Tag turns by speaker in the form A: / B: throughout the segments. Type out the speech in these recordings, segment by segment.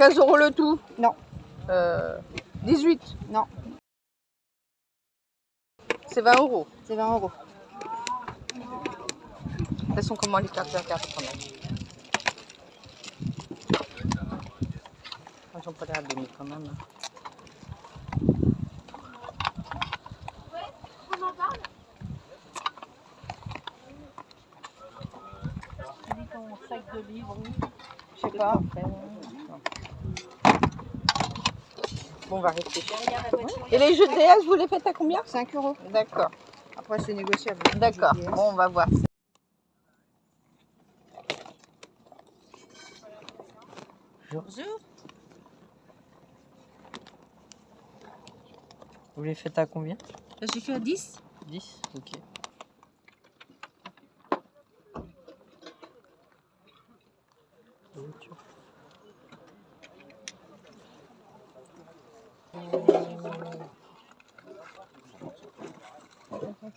A: 15 euros le tout
B: Non.
A: Euh, 18
B: Non.
A: C'est 20 euros.
B: C'est 20 euros.
A: Elles sont comment les cartes à carte quand même? Moi, J'en pas l'air abîmées quand même.
B: Je sais pas.
A: Bon, on va réfléchir. Et les jeux de DS, vous les faites à combien
B: 5 euros.
A: D'accord.
B: Après, c'est négociable.
A: D'accord. Bon, on va voir.
C: Bonjour. Vous les faites à combien
B: J'ai fait à 10.
C: 10 Ok.
A: Excusez-moi. Bonjour.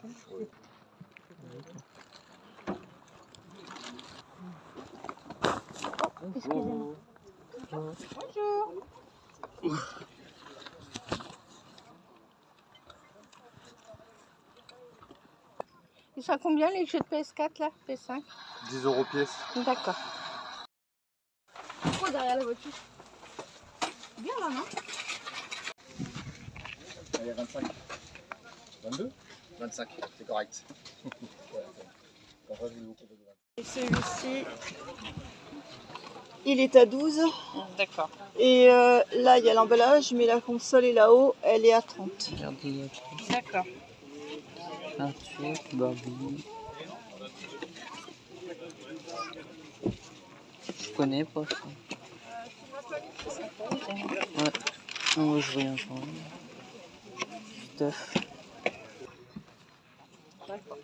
A: Ils sont combien les jeux de PS4 là PS5
D: 10 euros pièce.
A: D'accord.
B: Pourquoi derrière la voiture? Bien là, non?
D: Il y a 25. 22 25, c'est correct.
B: Et celui-ci, il est à 12.
A: D'accord.
B: Et euh, là, il y a l'emballage, mais la console est là-haut, elle est à 30.
C: Regardez, il y a
A: D'accord.
C: Barbie. Je connais pas ça. Ouais. Non, moi je rien genre. Stuff.
A: Ouais, c'est surtout ici.
C: Le PS2 plus.
A: Ben, est-ce qu'il y en a qui comme ça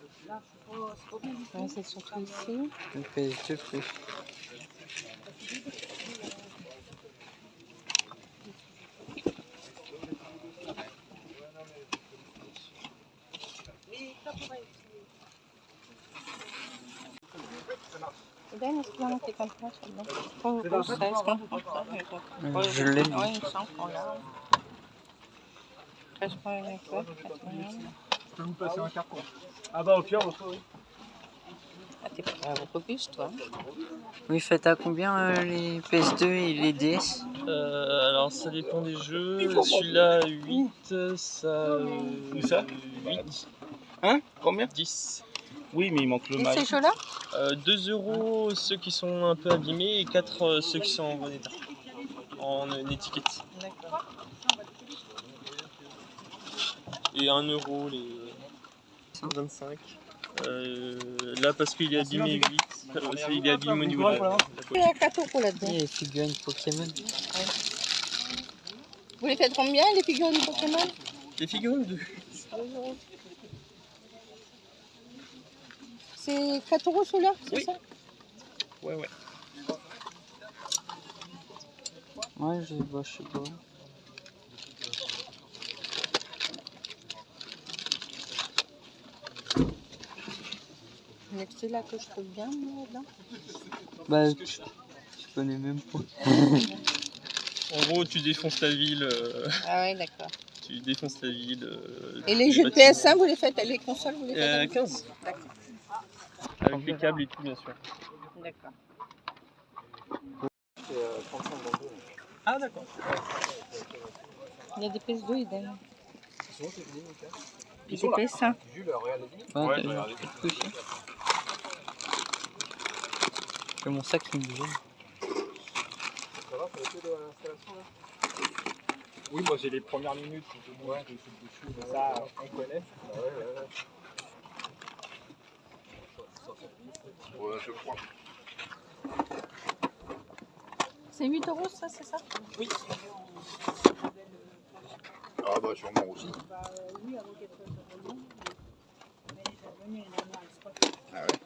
A: celui-là Pas au au 16, non
C: Euh, Je l'ai,
A: Oui,
C: mais
A: il me semble qu'on l'a. 13,29, 81.
D: Peux vous passer un carton. Ah bah au pire, au oui.
A: Ah, t'es pas robuste, toi.
C: Vous faites à combien euh, les PS2 et les DS
E: Euh, alors ça dépend des jeux. Celui-là 8, ça. euh,
D: Où ça
E: 8.
D: Hein Combien
E: 10.
D: Oui, mais il manque le
A: Et
D: mail.
A: ces jeux-là
E: Euh, 2 euros ceux qui sont un peu abîmés et 4 euh, ceux qui sont en bon état. En euh, étiquette.
A: D'accord.
E: Et 1 euro les 25. Euh, là parce qu'il est abîmé 8. euh, c'est- il niveau de la, la
A: Il y a 4 euros là-dedans.
C: Il y a les figurines Pokémon.
A: Vous les faites combien les figurines Pokémon?
E: Les figurines de.
A: C'est 4 euros ceux-là, c'est
E: Oui.
A: ça?
E: Ouais, ouais.
C: Ouais, je, bah, je sais pas.
A: Il y a que je trouve bien, moi, là.
C: Bah, je, je connais même pas.
E: En gros, tu défonces la ville. euh,
A: Ah ouais, d'accord.
E: tu défonces la ville. euh,
A: Et les jeux de
E: bâtiments.
A: PS1, vous les faites Les consoles, vous les faites
E: Euh,
A: avec
E: 15.
A: D'accord.
E: Avec les câbles et tout, bien sûr.
A: D'accord.
E: Ah, d'accord.
A: Il y a des PS2 et des, et des
D: sont là.
A: PS1.
D: Jules, regarde les
C: Ouais,
E: Ouais,
C: t'as
E: j'ai
C: vu,
E: regardé.
C: quelque chose. C'est mon sac qui me gêne.
D: Ça va, ça a été de l'installation là Oui, moi j'ai les premières minutes. Ouais, ça, on connaît. Ouais, ouais, ouais. Ouais, je crois.
A: C'est 8 euros, ça, c'est ça?
D: Ah bah sûrement aussi. Ah ouais?